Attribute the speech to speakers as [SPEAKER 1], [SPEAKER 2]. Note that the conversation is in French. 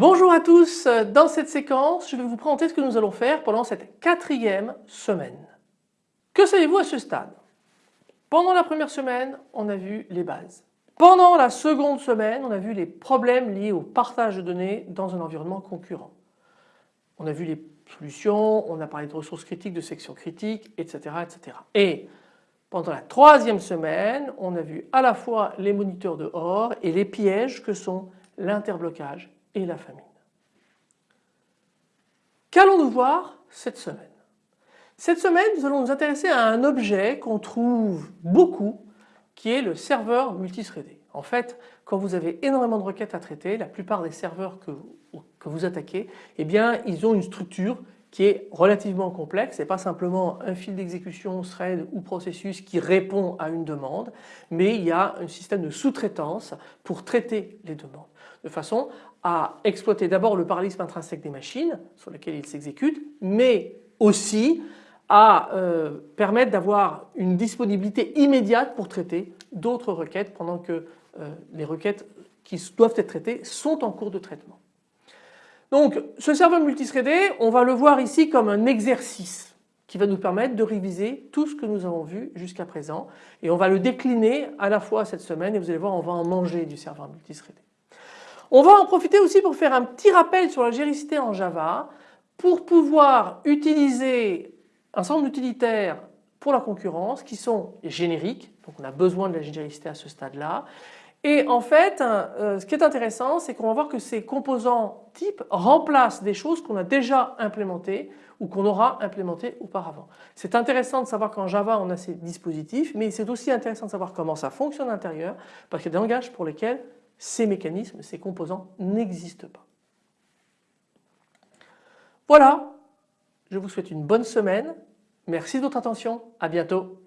[SPEAKER 1] à tous, dans cette séquence je vais vous présenter ce que nous allons faire pendant cette quatrième semaine. Que savez-vous à ce stade? Pendant la première semaine on a vu les bases. Pendant la seconde semaine on a vu les problèmes liés au partage de données dans un environnement concurrent. On a vu les solutions, on a parlé de ressources critiques, de sections critiques, etc. etc. Et pendant la troisième semaine, on a vu à la fois les moniteurs de OR et les pièges que sont l'interblocage la famine. Qu'allons-nous voir cette semaine? Cette semaine, nous allons nous intéresser à un objet qu'on trouve beaucoup qui est le serveur multithreadé. En fait, quand vous avez énormément de requêtes à traiter, la plupart des serveurs que, que vous attaquez, eh bien, ils ont une structure qui est relativement complexe, ce n'est pas simplement un fil d'exécution, thread ou processus qui répond à une demande, mais il y a un système de sous-traitance pour traiter les demandes, de façon à exploiter d'abord le parallélisme intrinsèque des machines sur lesquelles ils s'exécutent, mais aussi à euh, permettre d'avoir une disponibilité immédiate pour traiter d'autres requêtes pendant que euh, les requêtes qui doivent être traitées sont en cours de traitement. Donc ce serveur multithreadé, on va le voir ici comme un exercice qui va nous permettre de réviser tout ce que nous avons vu jusqu'à présent. Et on va le décliner à la fois cette semaine et vous allez voir on va en manger du serveur multithreadé. On va en profiter aussi pour faire un petit rappel sur la géricité en Java pour pouvoir utiliser un certain nombre d'utilitaires pour la concurrence qui sont génériques, donc on a besoin de la géricité à ce stade-là et en fait, euh, ce qui est intéressant, c'est qu'on va voir que ces composants types remplacent des choses qu'on a déjà implémentées ou qu'on aura implémentées auparavant. C'est intéressant de savoir qu'en Java on a ces dispositifs, mais c'est aussi intéressant de savoir comment ça fonctionne à l'intérieur parce qu'il y a des langages pour lesquels ces mécanismes, ces composants n'existent pas. Voilà, je vous souhaite une bonne semaine. Merci de votre attention, à bientôt.